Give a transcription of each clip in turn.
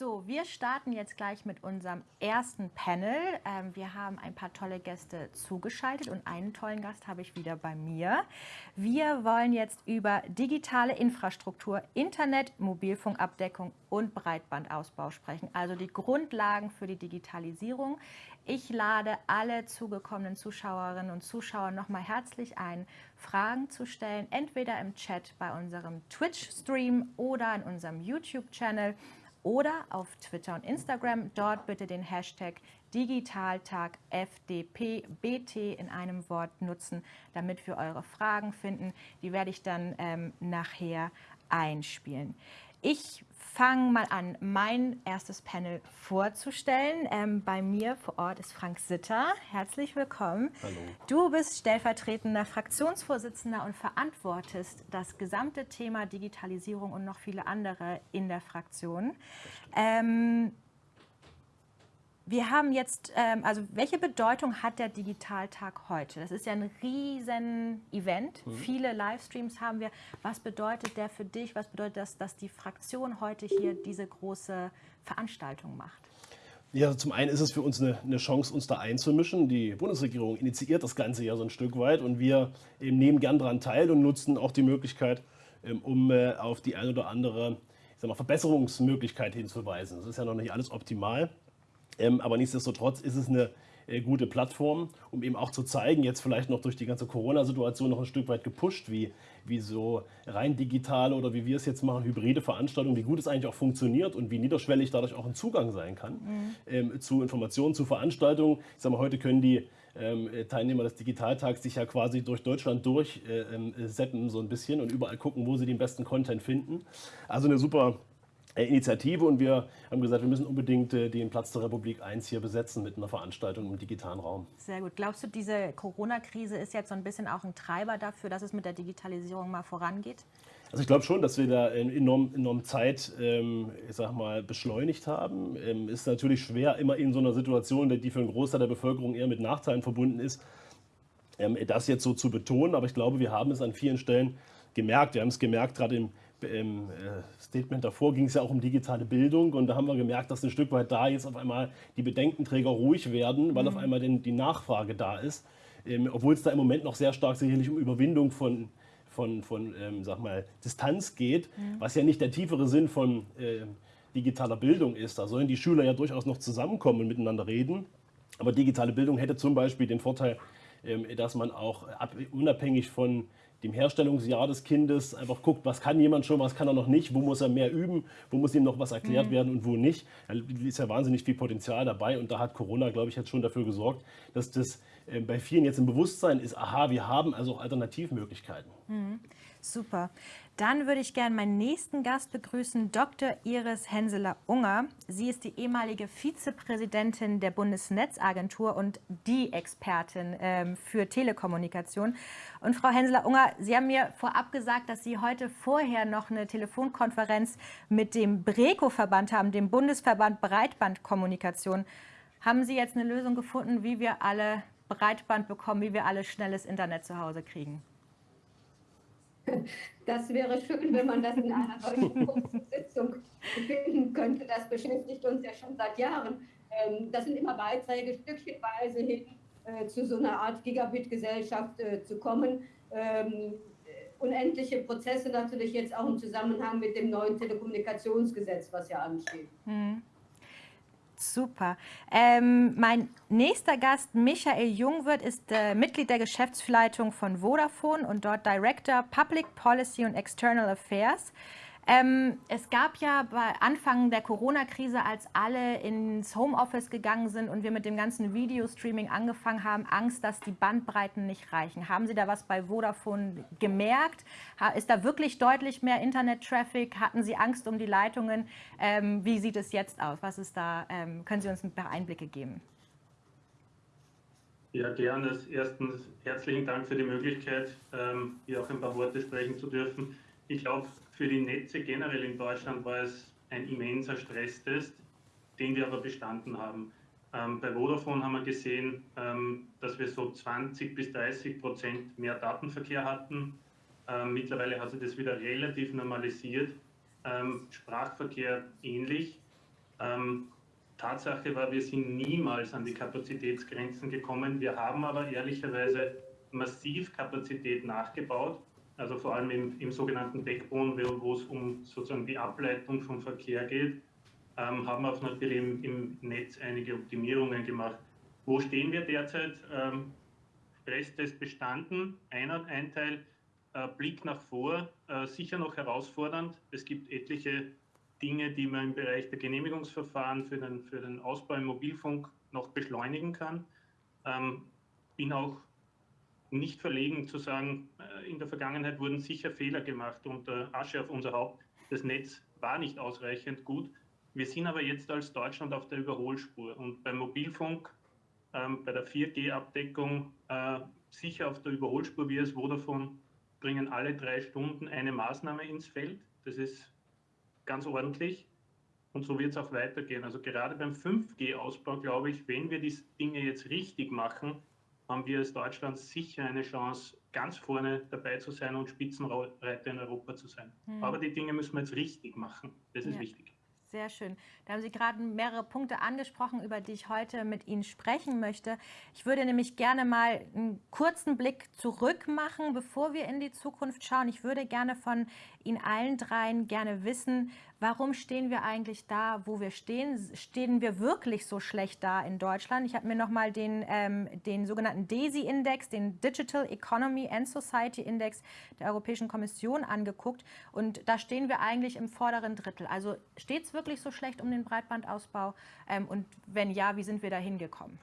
So, wir starten jetzt gleich mit unserem ersten Panel. Ähm, wir haben ein paar tolle Gäste zugeschaltet und einen tollen Gast habe ich wieder bei mir. Wir wollen jetzt über digitale Infrastruktur, Internet, Mobilfunkabdeckung und Breitbandausbau sprechen, also die Grundlagen für die Digitalisierung. Ich lade alle zugekommenen Zuschauerinnen und Zuschauer nochmal herzlich ein, Fragen zu stellen, entweder im Chat bei unserem Twitch-Stream oder in unserem YouTube-Channel oder auf Twitter und Instagram. Dort bitte den Hashtag Digitaltag FDPBT in einem Wort nutzen, damit wir eure Fragen finden. Die werde ich dann ähm, nachher einspielen. Ich fange mal an, mein erstes Panel vorzustellen. Ähm, bei mir vor Ort ist Frank Sitter. Herzlich willkommen. Hallo. Du bist stellvertretender Fraktionsvorsitzender und verantwortest das gesamte Thema Digitalisierung und noch viele andere in der Fraktion. Ähm, wir haben jetzt, ähm, also welche Bedeutung hat der Digitaltag heute? Das ist ja ein riesen Event. Mhm. Viele Livestreams haben wir. Was bedeutet der für dich? Was bedeutet das, dass die Fraktion heute hier diese große Veranstaltung macht? Ja, zum einen ist es für uns eine, eine, Chance, uns da einzumischen. Die Bundesregierung initiiert das Ganze ja so ein Stück weit und wir nehmen gern daran teil und nutzen auch die Möglichkeit, ähm, um äh, auf die ein oder andere ich sag mal, Verbesserungsmöglichkeit hinzuweisen. Das ist ja noch nicht alles optimal. Ähm, aber nichtsdestotrotz ist es eine äh, gute Plattform, um eben auch zu zeigen, jetzt vielleicht noch durch die ganze Corona-Situation noch ein Stück weit gepusht, wie, wie so rein digitale oder wie wir es jetzt machen, hybride Veranstaltungen, wie gut es eigentlich auch funktioniert und wie niederschwellig dadurch auch ein Zugang sein kann mhm. ähm, zu Informationen, zu Veranstaltungen. Ich sage mal, heute können die ähm, Teilnehmer des Digitaltags sich ja quasi durch Deutschland durchseppen äh, ähm, so ein bisschen und überall gucken, wo sie den besten Content finden. Also eine super äh, Initiative und wir haben gesagt, wir müssen unbedingt äh, den Platz der Republik 1 hier besetzen mit einer Veranstaltung im digitalen Raum. Sehr gut. Glaubst du, diese Corona-Krise ist jetzt so ein bisschen auch ein Treiber dafür, dass es mit der Digitalisierung mal vorangeht? Also ich glaube schon, dass wir da enorm, enorm Zeit, ähm, ich sag mal, beschleunigt haben. Ähm, ist natürlich schwer, immer in so einer Situation, die für einen Großteil der Bevölkerung eher mit Nachteilen verbunden ist, ähm, das jetzt so zu betonen. Aber ich glaube, wir haben es an vielen Stellen gemerkt. Wir haben es gemerkt, gerade im im äh, Statement davor ging es ja auch um digitale Bildung und da haben wir gemerkt, dass ein Stück weit da jetzt auf einmal die Bedenkenträger ruhig werden, weil mhm. auf einmal den, die Nachfrage da ist. Ähm, obwohl es da im Moment noch sehr stark sicherlich um Überwindung von, von, von ähm, sag mal, Distanz geht, mhm. was ja nicht der tiefere Sinn von äh, digitaler Bildung ist. Da sollen die Schüler ja durchaus noch zusammenkommen und miteinander reden. Aber digitale Bildung hätte zum Beispiel den Vorteil, dass man auch ab, unabhängig von dem Herstellungsjahr des Kindes einfach guckt, was kann jemand schon, was kann er noch nicht, wo muss er mehr üben, wo muss ihm noch was erklärt mhm. werden und wo nicht. Da ist ja wahnsinnig viel Potenzial dabei und da hat Corona, glaube ich, jetzt schon dafür gesorgt, dass das äh, bei vielen jetzt im Bewusstsein ist, aha, wir haben also Alternativmöglichkeiten. Mhm. Super. Dann würde ich gerne meinen nächsten Gast begrüßen, Dr. Iris Henseler-Unger. Sie ist die ehemalige Vizepräsidentin der Bundesnetzagentur und die Expertin ähm, für Telekommunikation. Und Frau Henseler-Unger, Sie haben mir vorab gesagt, dass Sie heute vorher noch eine Telefonkonferenz mit dem BRECO-Verband haben, dem Bundesverband Breitbandkommunikation. Haben Sie jetzt eine Lösung gefunden, wie wir alle Breitband bekommen, wie wir alle schnelles Internet zu Hause kriegen? Das wäre schön, wenn man das in einer solchen Sitzung finden könnte. Das beschäftigt uns ja schon seit Jahren. Ähm, das sind immer Beiträge, stückchenweise hin äh, zu so einer Art Gigabit-Gesellschaft äh, zu kommen. Ähm, unendliche Prozesse natürlich jetzt auch im Zusammenhang mit dem neuen Telekommunikationsgesetz, was ja ansteht. Hm. Super. Ähm, mein nächster Gast, Michael Jungwirth, ist äh, Mitglied der Geschäftsleitung von Vodafone und dort Director Public Policy und External Affairs. Ähm, es gab ja bei Anfang der Corona-Krise, als alle ins Homeoffice gegangen sind und wir mit dem ganzen Videostreaming angefangen haben, Angst, dass die Bandbreiten nicht reichen. Haben Sie da was bei Vodafone gemerkt? Ist da wirklich deutlich mehr Internet-Traffic? Hatten Sie Angst um die Leitungen? Ähm, wie sieht es jetzt aus? Was ist da? Ähm, können Sie uns ein paar Einblicke geben? Ja, gerne. Erstens herzlichen Dank für die Möglichkeit, ähm, hier auch ein paar Worte sprechen zu dürfen. Ich glaube, für die Netze generell in Deutschland war es ein immenser Stresstest, den wir aber bestanden haben. Ähm, bei Vodafone haben wir gesehen, ähm, dass wir so 20 bis 30 Prozent mehr Datenverkehr hatten. Ähm, mittlerweile hat sich das wieder relativ normalisiert. Ähm, Sprachverkehr ähnlich. Ähm, Tatsache war, wir sind niemals an die Kapazitätsgrenzen gekommen. Wir haben aber ehrlicherweise massiv Kapazität nachgebaut, also vor allem im, im sogenannten Backbone, wo es um sozusagen die Ableitung vom Verkehr geht, ähm, haben auch natürlich im, im, Netz einige Optimierungen gemacht. Wo stehen wir derzeit? Ähm, Stresstest bestanden, ein, ein Teil, äh, Blick nach vor, äh, sicher noch herausfordernd. Es gibt etliche Dinge, die man im Bereich der Genehmigungsverfahren für den, für den Ausbau im Mobilfunk noch beschleunigen kann. Ähm, bin auch nicht verlegen zu sagen, in der Vergangenheit wurden sicher Fehler gemacht und äh, Asche auf unser Haupt. Das Netz war nicht ausreichend gut. Wir sind aber jetzt als Deutschland auf der Überholspur und beim Mobilfunk, ähm, bei der 4G-Abdeckung äh, sicher auf der Überholspur. Wir als Vodafone bringen alle drei Stunden eine Maßnahme ins Feld. Das ist ganz ordentlich. Und so wird es auch weitergehen. Also gerade beim 5G-Ausbau, glaube ich, wenn wir die Dinge jetzt richtig machen, haben wir als Deutschland sicher eine Chance, ganz vorne dabei zu sein und Spitzenreiter in Europa zu sein. Hm. Aber die Dinge müssen wir jetzt richtig machen. Das ist ja. wichtig. Sehr schön. Da haben Sie gerade mehrere Punkte angesprochen, über die ich heute mit Ihnen sprechen möchte. Ich würde nämlich gerne mal einen kurzen Blick zurück machen, bevor wir in die Zukunft schauen. Ich würde gerne von Ihnen allen dreien gerne wissen, warum stehen wir eigentlich da, wo wir stehen? Stehen wir wirklich so schlecht da in Deutschland? Ich habe mir nochmal den, ähm, den sogenannten DESI-Index, den Digital Economy and Society Index der Europäischen Kommission angeguckt. Und da stehen wir eigentlich im vorderen Drittel. Also steht es wirklich so schlecht um den Breitbandausbau? Ähm, und wenn ja, wie sind wir da hingekommen?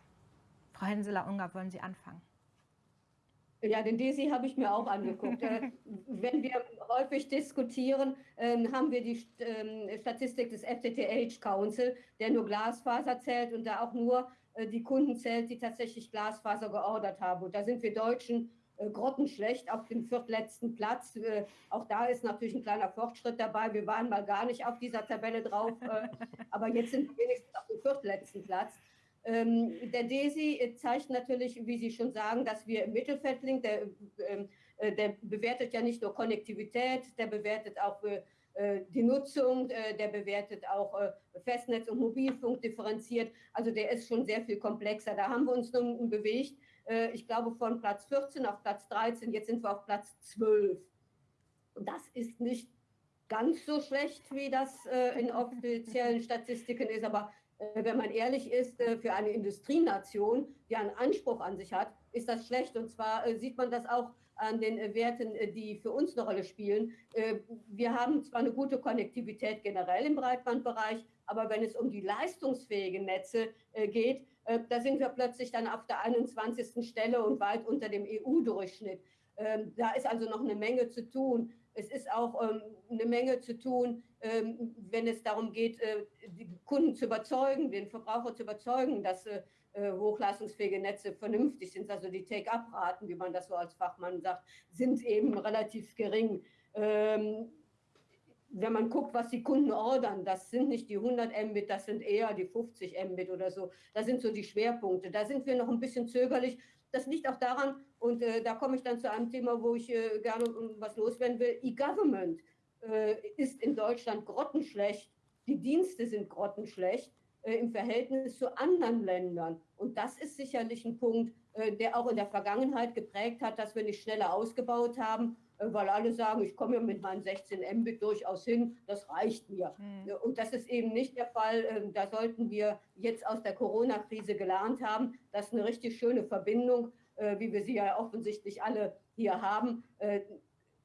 Frau Henseler-Ungar, wollen Sie anfangen? Ja, den DESI habe ich mir auch angeguckt. Äh, wenn wir häufig diskutieren, ähm, haben wir die ähm, Statistik des FTTH Council, der nur Glasfaser zählt und da auch nur äh, die Kunden zählt, die tatsächlich Glasfaser geordert haben. Und da sind wir Deutschen äh, grottenschlecht auf dem viertletzten Platz. Auch da ist natürlich ein kleiner Fortschritt dabei. Wir waren mal gar nicht auf dieser Tabelle drauf, aber jetzt sind wir wenigstens auf dem viertletzten Platz. Ähm, der DESI zeigt natürlich, wie Sie schon sagen, dass wir im Mittelfeld liegen. Der, ähm, äh, der bewertet ja nicht nur Konnektivität, der bewertet auch äh, die Nutzung, äh, der bewertet auch äh, Festnetz und Mobilfunk differenziert. Also der ist schon sehr viel komplexer. Da haben wir uns nun bewegt. Äh, ich glaube von Platz 14 auf Platz 13, jetzt sind wir auf Platz 12. Und das ist nicht ganz so schlecht, wie das äh, in offiziellen Statistiken ist, aber äh, wenn man ehrlich ist, äh, für eine Industrienation, die einen Anspruch an sich hat, ist das schlecht. Und zwar äh, sieht man das auch an den Werten, die für uns eine Rolle spielen. Wir haben zwar eine gute Konnektivität generell im Breitbandbereich, aber wenn es um die leistungsfähigen Netze geht, da sind wir plötzlich dann auf der 21. Stelle und weit unter dem EU-Durchschnitt. Ähm, da ist also noch eine Menge zu tun. Es ist auch ähm, eine Menge zu tun, ähm, wenn es darum geht, äh, die Kunden zu überzeugen, den Verbraucher zu überzeugen, dass äh, äh, hochleistungsfähige Netze vernünftig sind. Also die Take-up-Raten, wie man das so als Fachmann sagt, sind eben relativ gering. Ähm, wenn man guckt, was die Kunden ordern, das sind nicht die 100 Mbit, das sind eher die 50 Mbit oder so. Das sind so die Schwerpunkte. Da sind wir noch ein bisschen zögerlich. Das liegt auch daran, und äh, da komme ich dann zu einem Thema, wo ich äh, gerne was loswerden will. E-Government äh, ist in Deutschland grottenschlecht. Die Dienste sind grottenschlecht äh, im Verhältnis zu anderen Ländern. Und das ist sicherlich ein Punkt, äh, der auch in der Vergangenheit geprägt hat, dass wir nicht schneller ausgebaut haben, weil alle sagen, ich komme ja mit meinen 16 Mbit durchaus hin, das reicht mir. Mhm. Und das ist eben nicht der Fall. Da sollten wir jetzt aus der Corona-Krise gelernt haben, dass eine richtig schöne Verbindung äh, wie wir sie ja offensichtlich alle hier haben, äh,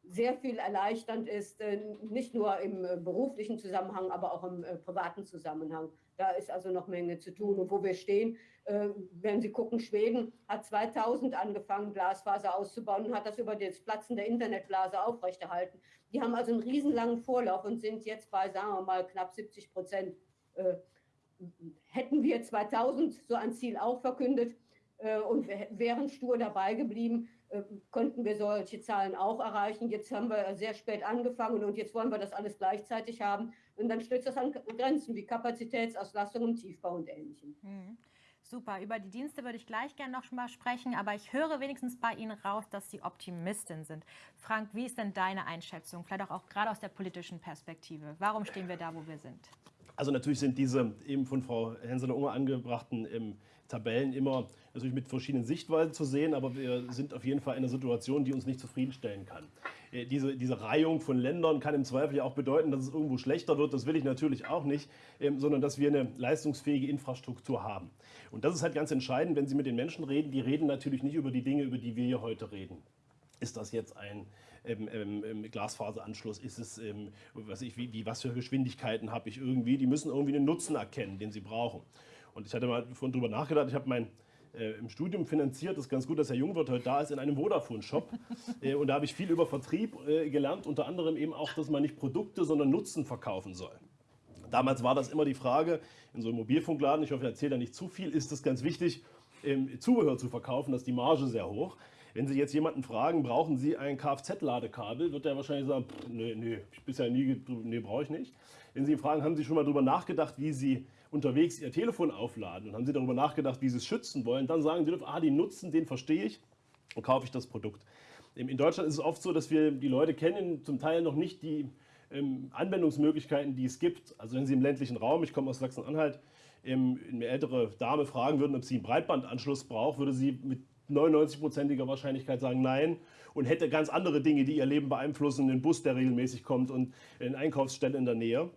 sehr viel erleichternd ist, äh, nicht nur im beruflichen Zusammenhang, aber auch im privaten Zusammenhang. Da ist also noch Menge zu tun. Und wo wir stehen, wenn Sie gucken, Schweden hat 2000 angefangen, Glasfaser auszubauen und hat das über das Platzen der Internetblase aufrechterhalten. Die haben also einen riesenlangen Vorlauf und sind jetzt bei, sagen wir mal, knapp 70 Prozent. Hätten wir 2000 so ein Ziel auch verkündet, äh, und wären stur dabei geblieben, äh, könnten wir solche Zahlen auch erreichen. Jetzt haben wir sehr spät angefangen und jetzt wollen wir das alles gleichzeitig haben. Und dann stößt das an Grenzen wie Kapazitätsauslastung im Tiefbau und Ähnlichem. Mhm. Super, über die Dienste würde ich gleich gerne noch mal sprechen, aber ich höre wenigstens bei Ihnen raus, dass Sie Optimistin sind. Frank, wie ist denn deine Einschätzung, vielleicht auch, auch gerade aus der politischen Perspektive? Warum stehen wir da, wo wir sind? Also natürlich sind diese eben von Frau Henseler-Unger angebrachten ähm, Tabellen immer natürlich mit verschiedenen Sichtweisen zu sehen, aber wir sind auf jeden Fall in einer Situation, die uns nicht zufriedenstellen kann. Äh, diese, diese Reihung von Ländern kann im Zweifel ja auch bedeuten, dass es irgendwo schlechter wird. Das will ich natürlich auch nicht, ähm, sondern dass wir eine leistungsfähige Infrastruktur haben. Und das ist halt ganz entscheidend, wenn Sie mit den Menschen reden. Die reden natürlich nicht über die Dinge, über die wir hier heute reden. Ist das jetzt ein ähm, ähm, Glasfaseranschluss? Ist es, ähm, was, ich, wie, wie, was für Geschwindigkeiten habe ich irgendwie? Die müssen irgendwie einen Nutzen erkennen, den sie brauchen. Und ich hatte mal vorhin drüber nachgedacht, ich habe mein äh, im Studium finanziert, das ist ganz gut, dass Herr Jungwirth heute da ist, in einem Vodafone-Shop. äh, und da habe ich viel über Vertrieb äh, gelernt, unter anderem eben auch, dass man nicht Produkte, sondern Nutzen verkaufen soll. Damals war das immer die Frage, in so einem Mobilfunkladen, ich hoffe, ich erzähle da nicht zu viel, ist es ganz wichtig, ähm, Zubehör zu verkaufen, da ist die Marge sehr hoch. Wenn Sie jetzt jemanden fragen, brauchen Sie ein Kfz-Ladekabel, wird er wahrscheinlich sagen, nee, nee, ich bisher nie, nee, brauche ich nicht. Wenn Sie ihn fragen, haben Sie schon mal darüber nachgedacht, wie Sie unterwegs Ihr Telefon aufladen und haben Sie darüber nachgedacht, wie Sie es schützen wollen, dann sagen Sie, ah, den Nutzen, den verstehe ich und kaufe ich das Produkt. In Deutschland ist es oft so, dass wir die Leute kennen, zum Teil noch nicht die ähm, Anwendungsmöglichkeiten, die es gibt. Also wenn Sie im ländlichen Raum, ich komme aus Sachsen-Anhalt, ähm, eine ältere Dame fragen würden, ob sie einen Breitbandanschluss braucht, würde sie mit 99-prozentiger Wahrscheinlichkeit sagen Nein und hätte ganz andere Dinge, die ihr Leben beeinflussen, einen Bus, der regelmäßig kommt und eine Einkaufsstelle in der Nähe.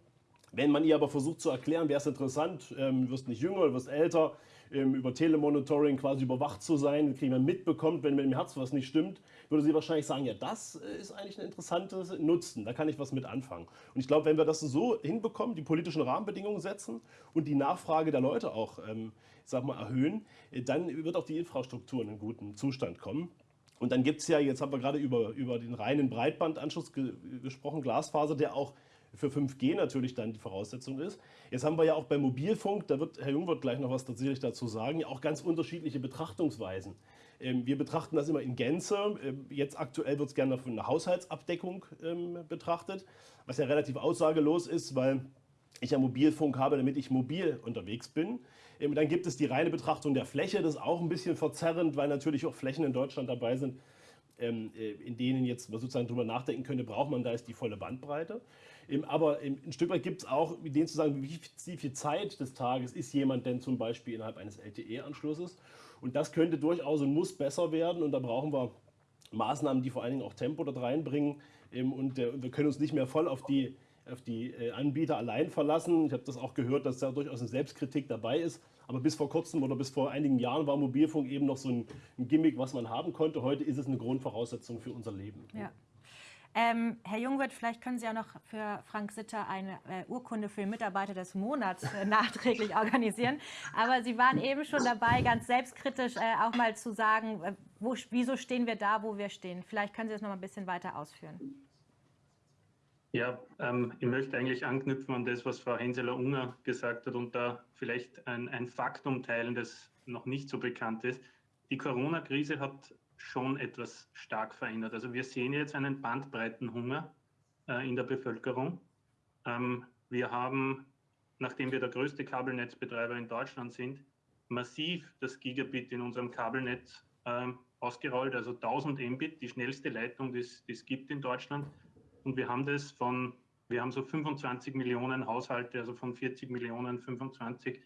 Wenn man ihr aber versucht zu erklären, wäre es interessant, ähm, wirst nicht jünger, wirst älter, über Telemonitoring quasi überwacht zu sein, kriegen wir mitbekommt, wenn mit dem Herz was nicht stimmt, würde sie wahrscheinlich sagen, ja, das äh, ist eigentlich ein interessantes Nutzen, da kann ich was mit anfangen. Und ich glaube, wenn wir das so hinbekommen, die politischen Rahmenbedingungen setzen und die Nachfrage der Leute auch, ähm, sag mal, erhöhen, äh, dann wird auch die Infrastruktur in einen guten Zustand kommen. Und dann gibt es ja, jetzt haben wir gerade über, über den reinen Breitbandanschluss ge gesprochen, Glasfaser, der auch für 5G natürlich dann die Voraussetzung ist. Jetzt haben wir ja auch beim Mobilfunk, da wird Herr Jungwirth gleich noch was tatsächlich dazu sagen, ja auch ganz unterschiedliche Betrachtungsweisen. Ähm, wir betrachten das immer in Gänze. Ähm, jetzt aktuell wird es gerne von einer Haushaltsabdeckung ähm, betrachtet, was ja relativ aussagelos ist, weil ich ja Mobilfunk habe, damit ich mobil unterwegs bin. Dann gibt es die reine Betrachtung der Fläche, das ist auch ein bisschen verzerrend, weil natürlich auch Flächen in Deutschland dabei sind, äh, in denen jetzt man sozusagen drüber nachdenken könnte, braucht man da jetzt die volle Bandbreite. Aber ein Stück weit gibt es auch Ideen zu sagen, wie viel Zeit des Tages ist jemand denn zum Beispiel innerhalb eines LTE-Anschlusses. Und das könnte durchaus und muss besser werden. Und da brauchen wir Maßnahmen, die vor allen Dingen auch Tempo dort reinbringen. Und wir können uns nicht mehr voll auf die, auf die äh, Anbieter allein verlassen. Ich habe das auch gehört, dass da durchaus eine Selbstkritik dabei ist. Aber bis vor kurzem oder bis vor einigen Jahren war Mobilfunk eben noch so ein, Gimmick, was man haben konnte. Heute ist es eine Grundvoraussetzung für unser Leben. Ja. Ähm, Herr Jungwirth, vielleicht können Sie auch noch für Frank Sitter eine äh, Urkunde für den Mitarbeiter des Monats äh, nachträglich organisieren. Aber Sie waren eben schon dabei, ganz selbstkritisch äh, auch mal zu sagen, äh, wo, wieso stehen wir da, wo wir stehen. Vielleicht können Sie das noch mal ein bisschen weiter ausführen. Ja, ähm, ich möchte eigentlich anknüpfen an das, was Frau Henseler-Unger gesagt hat und da vielleicht ein, ein Faktum teilen, das noch nicht so bekannt ist. Die Corona-Krise hat schon etwas stark verändert. Also wir sehen jetzt einen Bandbreitenhunger äh, in der Bevölkerung. Ähm, wir haben, nachdem wir der größte Kabelnetzbetreiber in Deutschland sind, massiv das Gigabit in unserem Kabelnetz ähm, ausgerollt, also 1000 Mbit, die schnellste Leitung, die es gibt in Deutschland. Und wir haben das von, wir haben so 25 Millionen Haushalte, also von 40 Millionen 25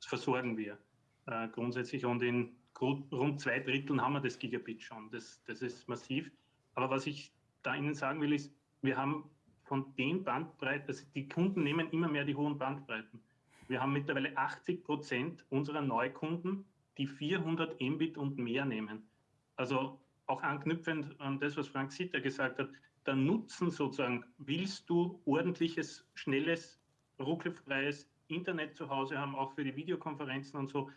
versorgen wir äh, grundsätzlich. Und in rund zwei Dritteln haben wir das Gigabit schon. Das, das ist massiv. Aber was ich da Ihnen sagen will, ist, wir haben von den Bandbreiten, also die Kunden nehmen immer mehr die hohen Bandbreiten. Wir haben mittlerweile 80 Prozent unserer Neukunden, die 400 Mbit und mehr nehmen. Also auch anknüpfend an das, was Frank Sitter gesagt hat, der Nutzen sozusagen, willst du ordentliches, schnelles, ruckelfreies Internet zu Hause haben, auch für die Videokonferenzen und so,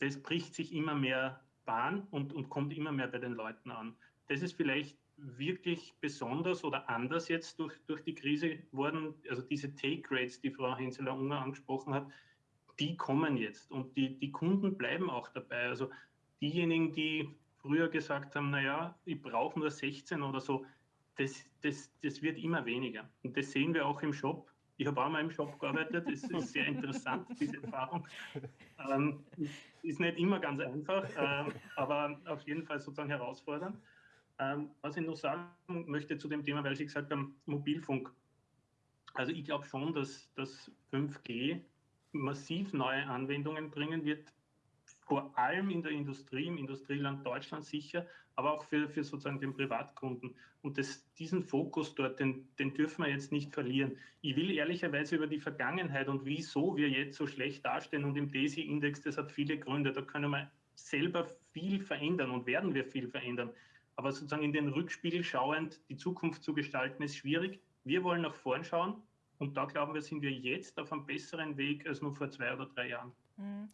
das bricht sich immer mehr Bahn und, und kommt immer mehr bei den Leuten an. Das ist vielleicht wirklich besonders oder anders jetzt durch, durch die Krise geworden. Also diese Take-Rates, die Frau Henseler-Unger angesprochen hat, die kommen jetzt und die, die Kunden bleiben auch dabei. Also diejenigen, die früher gesagt haben, naja, ich brauche nur 16 oder so, das, das, das wird immer weniger. Und das sehen wir auch im Shop. Ich habe auch mal im Shop gearbeitet, das ist sehr interessant, diese Erfahrung. Ähm, ist nicht immer ganz einfach, ähm, aber auf jeden Fall sozusagen herausfordernd. Ähm, was ich noch sagen möchte zu dem Thema, weil Sie gesagt haben, Mobilfunk. Also ich glaube schon, dass das 5G massiv neue Anwendungen bringen wird, vor allem in der Industrie, im Industrieland Deutschland sicher, aber auch für, für sozusagen den Privatkunden. Und das, diesen Fokus dort, den, den dürfen wir jetzt nicht verlieren. Ich will ehrlicherweise über die Vergangenheit und wieso wir jetzt so schlecht dastehen und im DESI-Index, das hat viele Gründe, da können wir selber viel verändern und werden wir viel verändern. Aber sozusagen in den Rückspiegel schauend die Zukunft zu gestalten, ist schwierig. Wir wollen nach vorn schauen und da glauben wir, sind wir jetzt auf einem besseren Weg als nur vor zwei oder drei Jahren. Mhm.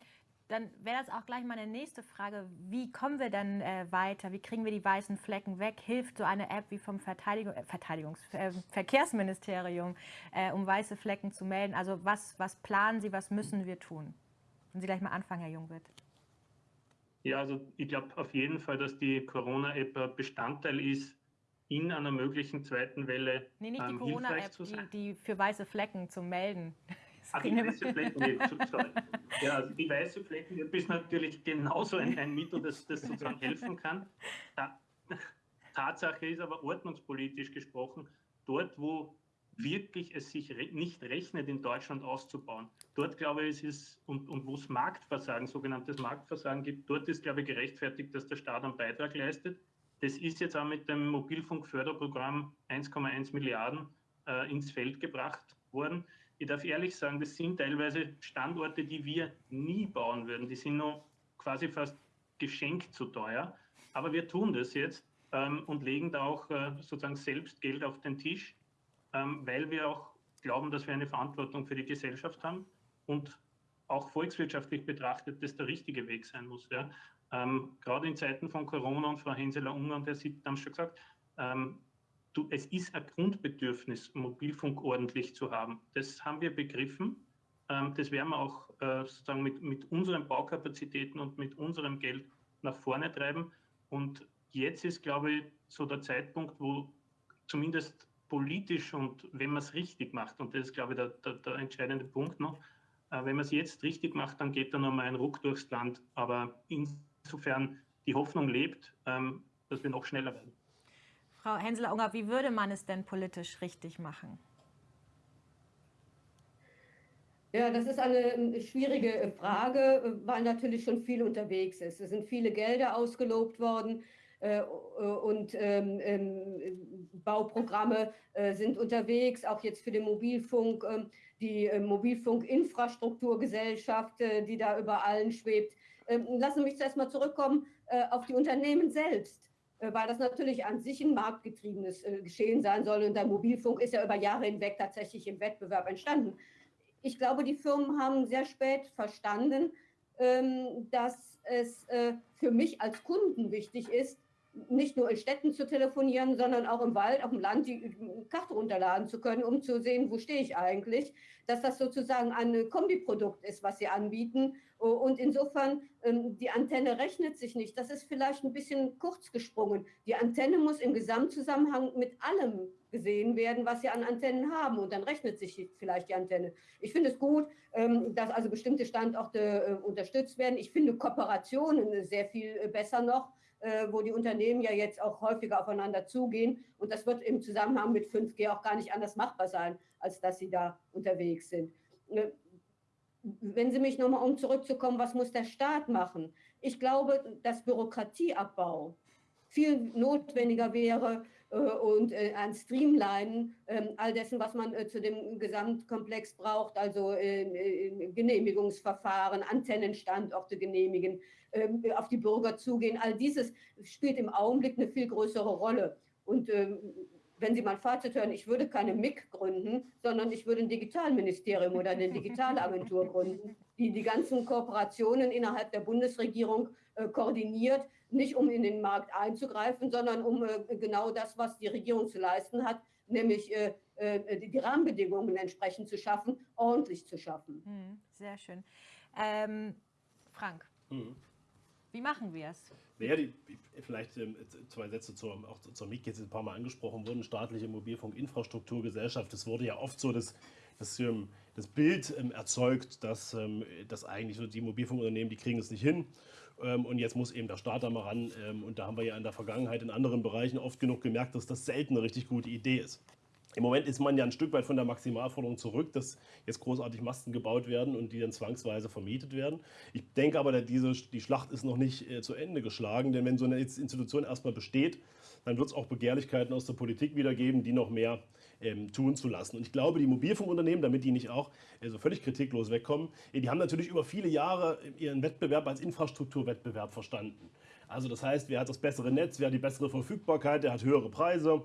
Dann wäre das auch gleich meine nächste Frage. Wie kommen wir dann äh, weiter? Wie kriegen wir die weißen Flecken weg? Hilft so eine App wie vom Verteidigung, äh, Verteidigungs äh, Verkehrsministerium, äh, um weiße Flecken zu melden? Also was, was planen Sie, was müssen wir tun? Wenn Sie gleich mal anfangen, Herr Jungwirth. Ja, also ich glaube auf jeden Fall, dass die Corona-App Bestandteil ist in einer möglichen zweiten Welle. Nee, nicht die ähm, Corona-App, die, die für weiße Flecken zum Melden. Ach, die weiße sorry. Ja, also die weiße Flecken ist natürlich genauso ein, ein Mittel, das, das sozusagen helfen kann. Tatsache ist aber ordnungspolitisch gesprochen, dort, wo wirklich es sich re nicht rechnet, in Deutschland auszubauen. Dort glaube ich, es ist, und, und wo es Marktversagen, sogenanntes Marktversagen gibt, dort ist, glaube ich, gerechtfertigt, dass der Staat einen Beitrag leistet. Das ist jetzt auch mit dem Mobilfunkförderprogramm 1,1 Milliarden äh, ins Feld gebracht worden. Ich darf ehrlich sagen, das sind teilweise Standorte, die wir nie bauen würden. Die sind noch quasi fast geschenkt zu teuer. Aber wir tun das jetzt ähm, und legen da auch äh, sozusagen selbst Geld auf den Tisch, ähm, weil wir auch glauben, dass wir eine Verantwortung für die Gesellschaft haben und auch volkswirtschaftlich betrachtet das der richtige Weg sein muss. Ja. Ähm, gerade in Zeiten von Corona und Frau Henseler-Ungarn, der Sie haben schon gesagt, ähm, du, es ist ein Grundbedürfnis, Mobilfunk ordentlich zu haben. Das haben wir begriffen. Ähm, das werden wir auch äh, sozusagen mit, mit unseren Baukapazitäten und mit unserem Geld nach vorne treiben. Und jetzt ist, glaube ich, so der Zeitpunkt, wo zumindest politisch und wenn man es richtig macht, und das ist, glaube ich, der, der, der entscheidende Punkt noch, äh, wenn man es jetzt richtig macht, dann geht da nochmal ein Ruck durchs Land. Aber insofern die Hoffnung lebt, ähm, dass wir noch schneller werden. Frau Henseler-Unger, wie würde man es denn politisch richtig machen? Ja, das ist eine schwierige Frage, weil natürlich schon viel unterwegs ist. Es sind viele Gelder ausgelobt worden äh, und ähm, ähm, Bauprogramme äh, sind unterwegs, auch jetzt für den Mobilfunk, äh, die äh, Mobilfunkinfrastrukturgesellschaft, äh, die da über allen schwebt. Ähm, lassen Sie mich zuerst mal zurückkommen äh, auf die Unternehmen selbst. Äh, weil das natürlich an sich ein marktgetriebenes äh, Geschehen sein soll. Und der Mobilfunk ist ja über Jahre hinweg tatsächlich im Wettbewerb entstanden. Ich glaube, die Firmen haben sehr spät verstanden, ähm, dass es äh, für mich als Kunden wichtig ist, nicht nur in Städten zu telefonieren, sondern auch im Wald, auch im Land die Karte runterladen zu können, um zu sehen, wo stehe ich eigentlich. Dass das sozusagen ein Kombiprodukt ist, was sie anbieten. Und insofern, ähm, die Antenne rechnet sich nicht. Das ist vielleicht ein bisschen kurz gesprungen. Die Antenne muss im Gesamtzusammenhang mit allem gesehen werden, was sie an Antennen haben. Und dann rechnet sich vielleicht die Antenne. Ich finde es gut, ähm, dass also bestimmte Standorte äh, unterstützt werden. Ich finde Kooperationen sehr viel äh, besser noch wo die Unternehmen ja jetzt auch häufiger aufeinander zugehen. Und das wird im Zusammenhang mit 5G auch gar nicht anders machbar sein, als dass sie da unterwegs sind. Äh, wenn Sie mich nochmal um zurückzukommen, was muss der Staat machen? Ich glaube, dass Bürokratieabbau viel notwendiger wäre äh, und äh, ein Streamlinen äh, all dessen, was man äh, zu dem Gesamtkomplex braucht, also Genehmigungsverfahren, Antennenstandorte genehmigen, ähm, auf die Bürger zugehen. All dieses spielt im Augenblick eine viel größere Rolle. Und ähm, wenn Sie mein Fazit hören, ich würde keine MIG gründen, sondern ich würde ein Digitalministerium oder eine Digitalagentur gründen, die die ganzen Kooperationen innerhalb der Bundesregierung äh, koordiniert, nicht um in den Markt einzugreifen, sondern um äh, genau das, was die Regierung zu leisten hat, nämlich äh, äh die, Rahmenbedingungen entsprechend zu schaffen, ordentlich zu schaffen. Hm, sehr schön. Ähm, Frank. Mhm. Wie machen wir es? Naja, die, vielleicht ähm, zwei Sätze zur, auch zur MIG, jetzt ein paar Mal angesprochen wurden, staatliche Mobilfunkinfrastrukturgesellschaft. Es wurde ja oft so das, das, ähm, das Bild ähm, erzeugt, dass, ähm, dass eigentlich so die Mobilfunkunternehmen, die kriegen es nicht hin. Ähm, und jetzt muss eben der Staat da mal ran. Ähm, und da haben wir ja in der Vergangenheit in anderen Bereichen oft genug gemerkt, dass das selten eine richtig gute Idee ist. Im Moment ist man ja ein Stück weit von der Maximalforderung zurück, dass jetzt großartig Masten gebaut werden und die dann zwangsweise vermietet werden. Ich denke aber, diese, die Schlacht ist noch nicht äh, zu Ende geschlagen, denn wenn so eine Institution erstmal besteht, dann wird es auch Begehrlichkeiten aus der Politik wieder geben, die noch mehr ähm, tun zu lassen. Und ich glaube, die Mobilfunkunternehmen, damit die nicht auch äh, so völlig kritiklos wegkommen, äh, die haben natürlich über viele Jahre ihren Wettbewerb als Infrastrukturwettbewerb verstanden. Also das heißt, wer hat das bessere Netz, wer hat die bessere Verfügbarkeit, der hat höhere Preise.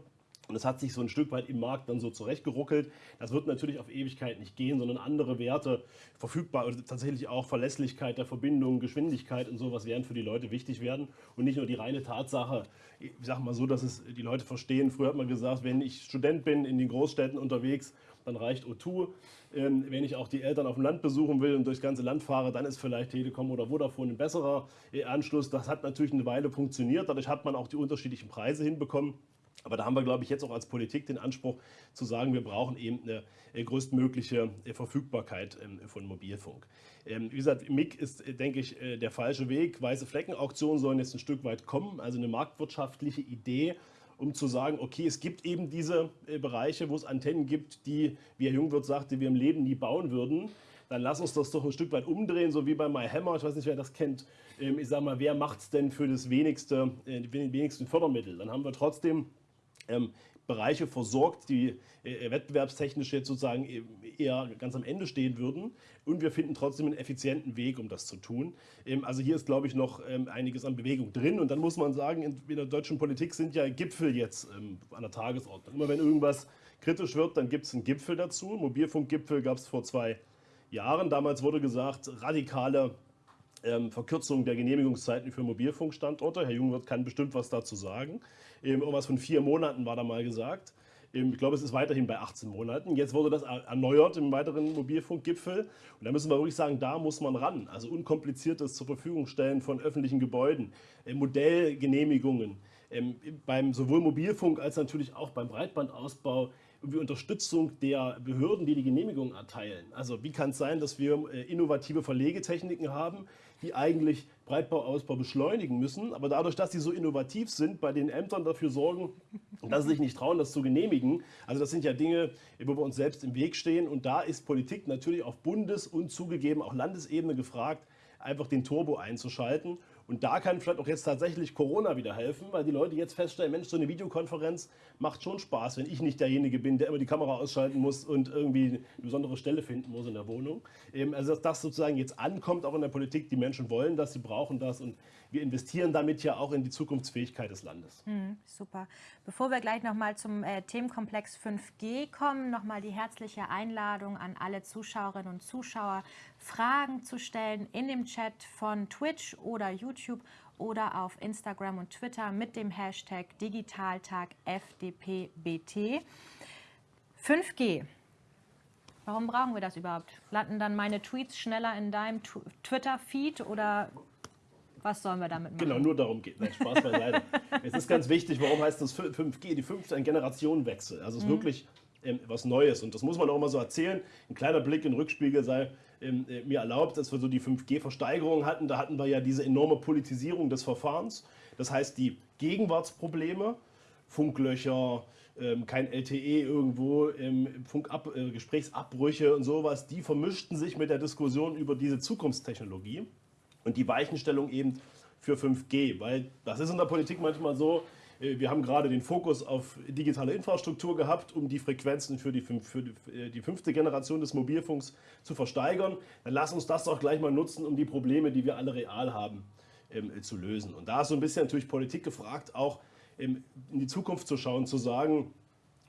Und es hat sich so ein Stück weit im Markt dann so zurechtgeruckelt. Das wird natürlich auf Ewigkeit nicht gehen, sondern andere Werte verfügbar oder tatsächlich auch Verlässlichkeit der Verbindung, Geschwindigkeit und sowas werden für die Leute wichtig werden. Und nicht nur die reine Tatsache, ich sage mal so, dass es die Leute verstehen. Früher hat man gesagt, wenn ich Student bin in den Großstädten unterwegs, dann reicht O2. Ähm, wenn ich auch die Eltern auf dem Land besuchen will und durchs ganze Land fahre, dann ist vielleicht Telekom oder Vodafone ein besserer äh, Anschluss. Das hat natürlich eine Weile funktioniert. Dadurch hat man auch die unterschiedlichen Preise hinbekommen. Aber da haben wir, glaube ich, jetzt auch als Politik den Anspruch zu sagen, wir brauchen eben eine äh, größtmögliche äh, Verfügbarkeit ähm, von Mobilfunk. Ähm, wie gesagt, MIG ist, äh, denke ich, der falsche Weg. Weiße Fleckenauktionen sollen jetzt ein Stück weit kommen, also eine marktwirtschaftliche Idee, um zu sagen, okay, es gibt eben diese Bereiche, wo es Antennen gibt, die, wie Herr Jungwirth sagte, wir im Leben nie bauen würden dann lass uns das doch ein Stück weit umdrehen, so wie bei MyHammer. Ich weiß nicht, wer das kennt. Ich sage mal, wer macht es denn für das wenigste, die wenigsten Fördermittel? Dann haben wir trotzdem ähm, Bereiche versorgt, die äh, wettbewerbstechnisch jetzt sozusagen eher ganz am Ende stehen würden. Und wir finden trotzdem einen effizienten Weg, um das zu tun. Ähm, also hier ist, glaube ich, noch ähm, einiges an Bewegung drin. Und dann muss man sagen, in, in der deutschen Politik sind ja Gipfel jetzt ähm, an der Tagesordnung. Immer wenn irgendwas kritisch wird, dann gibt es einen Gipfel dazu. Mobilfunkgipfel gab es vor zwei Jahren. Damals wurde gesagt, radikale ähm, Verkürzung der Genehmigungszeiten für Mobilfunkstandorte. Herr Jungwirth kann bestimmt was dazu sagen. Ähm, irgendwas von vier Monaten war da mal gesagt. Ähm, ich glaube, es ist weiterhin bei 18 Monaten. Jetzt wurde das erneuert im weiteren Mobilfunkgipfel. Und da müssen wir wirklich sagen, da muss man ran. Also unkompliziertes zur Verfügung stellen von öffentlichen Gebäuden, äh, Modellgenehmigungen. Ähm, beim sowohl Mobilfunk als natürlich auch beim Breitbandausbau wie Unterstützung der Behörden, die die Genehmigung erteilen. Also wie kann es sein, dass wir äh, innovative Verlegetechniken haben, die eigentlich Breitbauausbau beschleunigen müssen, aber dadurch, dass sie so innovativ sind, bei den Ämtern dafür sorgen, dass sie sich nicht trauen, das zu genehmigen. Also das sind ja Dinge, wo wir uns selbst im Weg stehen. Und da ist Politik natürlich auf Bundes- und zugegeben auch Landesebene gefragt, einfach den Turbo einzuschalten und da kann vielleicht auch jetzt tatsächlich Corona wieder helfen, weil die Leute jetzt feststellen, Mensch, so eine Videokonferenz macht schon Spaß, wenn ich nicht derjenige bin, der immer die Kamera ausschalten muss und irgendwie eine besondere Stelle finden muss in der Wohnung. also dass das sozusagen jetzt ankommt, auch in der Politik, die Menschen wollen das, sie brauchen das und wir investieren damit ja auch in die Zukunftsfähigkeit des Landes. Hm, super. Bevor wir gleich nochmal zum äh, Themenkomplex 5G kommen, nochmal die herzliche Einladung an alle Zuschauerinnen und Zuschauer, Fragen zu stellen in dem Chat von Twitch oder YouTube oder auf Instagram und Twitter mit dem Hashtag DigitaltagFDPBT. 5G. Warum brauchen wir das überhaupt? Landen dann meine Tweets schneller in deinem Twitter-Feed oder was sollen wir damit machen? Genau, nur darum geht es. Spaß beiseite. es ist ganz wichtig, warum heißt das 5G? Die fünfte ein Generationenwechsel. Also es ist mhm. wirklich ähm, was Neues. Und das muss man auch immer so erzählen. Ein kleiner Blick in den Rückspiegel sei ähm, äh, mir erlaubt, dass wir so die 5G-Versteigerung hatten. Da hatten wir ja diese enorme Politisierung des Verfahrens. Das heißt, die Gegenwartsprobleme, Funklöcher, ähm, kein LTE irgendwo, ähm, Funkab äh, Gesprächsabbrüche und sowas, die vermischten sich mit der Diskussion über diese Zukunftstechnologie und die Weichenstellung eben für 5G, weil das ist in der Politik manchmal so, äh, wir haben gerade den Fokus auf digitale Infrastruktur gehabt, um die Frequenzen für die, für äh, die fünfte Generation des Mobilfunks zu versteigern. Dann lass uns das doch gleich mal nutzen, um die Probleme, die wir alle real haben, ähm, zu lösen. Und da ist so ein bisschen natürlich Politik gefragt, auch ähm, in die Zukunft zu schauen, zu sagen,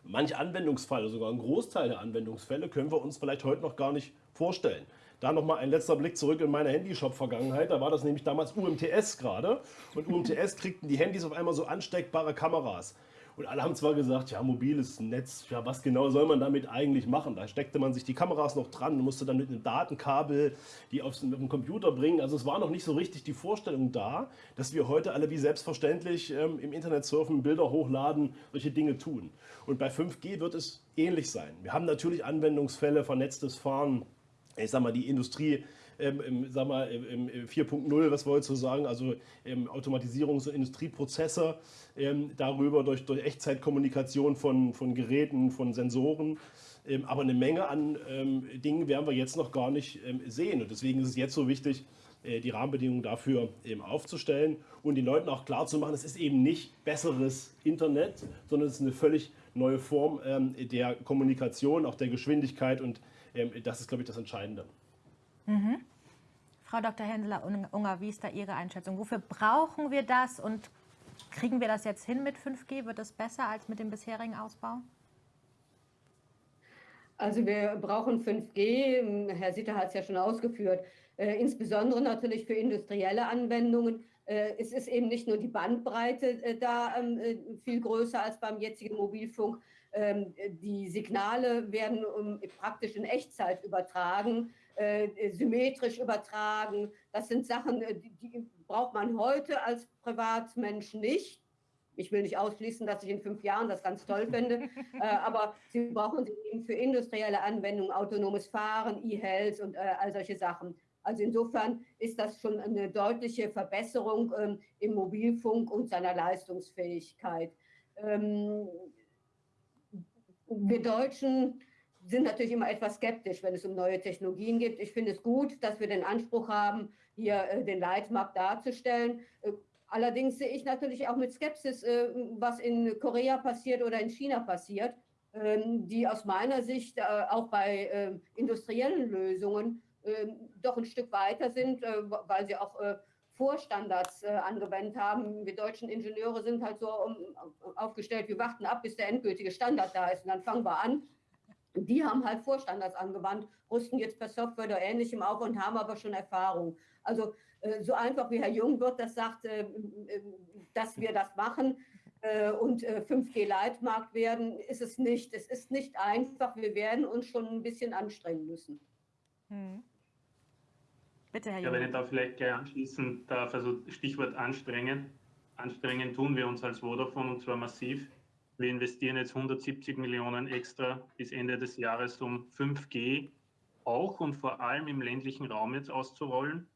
manche Anwendungsfälle, sogar ein Großteil der Anwendungsfälle können wir uns vielleicht heute noch gar nicht vorstellen. Da nochmal ein letzter Blick zurück in meine Handyshop-Vergangenheit. Da war das nämlich damals UMTS gerade. Und UMTS kriegten die Handys auf einmal so ansteckbare Kameras. Und alle haben zwar gesagt, ja, mobiles Netz, ja, was genau soll man damit eigentlich machen? Da steckte man sich die Kameras noch dran, musste dann mit einem Datenkabel die auf den Computer bringen. Also es war noch nicht so richtig die Vorstellung da, dass wir heute alle wie selbstverständlich ähm, im Internet surfen, Bilder hochladen, solche Dinge tun. Und bei 5G wird es ähnlich sein. Wir haben natürlich Anwendungsfälle, vernetztes Fahren, ich sag mal, die Industrie ähm, mal, 4.0, was wolltest du sagen, also ähm, Automatisierungs- und Industrieprozesse, ähm, darüber durch, durch Echtzeitkommunikation von, von Geräten, von Sensoren. Ähm, aber eine Menge an ähm, Dingen werden wir jetzt noch gar nicht ähm, sehen. Und deswegen ist es jetzt so wichtig, äh, die Rahmenbedingungen dafür eben aufzustellen und den Leuten auch klar zu machen, es ist eben nicht besseres Internet, sondern es ist eine völlig neue Form der Kommunikation, auch der Geschwindigkeit und das ist, glaube ich, das Entscheidende. Mhm. Frau Dr. Henseler-Unger, wie ist da Ihre Einschätzung? Wofür brauchen wir das und kriegen wir das jetzt hin mit 5G? Wird es besser als mit dem bisherigen Ausbau? Also wir brauchen 5G, Herr Sitter hat es ja schon ausgeführt, äh, insbesondere natürlich für industrielle Anwendungen. Äh, es ist eben nicht nur die Bandbreite äh, da ähm, äh, viel größer als beim jetzigen Mobilfunk. Ähm, die Signale werden praktisch in Echtzeit übertragen, äh, symmetrisch übertragen. Das sind Sachen, äh, die, braucht man heute als Privatmensch nicht. Ich will nicht ausschließen, dass ich in fünf Jahren das ganz toll finde, äh, aber Sie brauchen sie eben für industrielle Anwendungen, autonomes Fahren, E-Health und äh, all solche Sachen. Also insofern ist das schon eine deutliche Verbesserung ähm, im Mobilfunk und seiner Leistungsfähigkeit. Ähm, wir Deutschen sind natürlich immer etwas skeptisch, wenn es um neue Technologien geht. Ich finde es gut, dass wir den Anspruch haben, hier äh, den Leitmarkt darzustellen. Äh, Allerdings sehe ich natürlich auch mit Skepsis, äh, was in Korea passiert oder in China passiert, ähm, die aus meiner Sicht auch bei äh, industriellen Lösungen ähm, doch ein Stück weiter sind, weil sie auch Vorstandards angewendet haben. Wir deutschen Ingenieure sind halt so aufgestellt, wir warten ab, bis der endgültige Standard da ist und dann fangen wir an. Die haben halt Vorstandards angewandt, rüsten jetzt per Software oder Ähnlichem auf und haben aber schon Erfahrung. Also äh, so einfach wie Herr Jungwirth das sagt, äh, äh, dass wir das machen und 5G-Leitmarkt werden, ist es nicht. Es ist nicht einfach. Wir werden uns schon ein bisschen anstrengen müssen. Hm. Bitte, Herr. Ja, wenn ich da vielleicht gleich anschließen darf, also Stichwort anstrengen. Anstrengen tun wir uns als Vodafone und zwar massiv. Wir investieren jetzt 170 Millionen extra bis Ende des Jahres, um 5G auch und vor allem im ländlichen Raum jetzt auszurollen.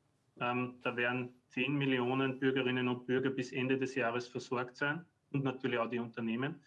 Ähm, da werden 10 Millionen Bürgerinnen und Bürger bis Ende des Jahres versorgt sein und natürlich auch die Unternehmen,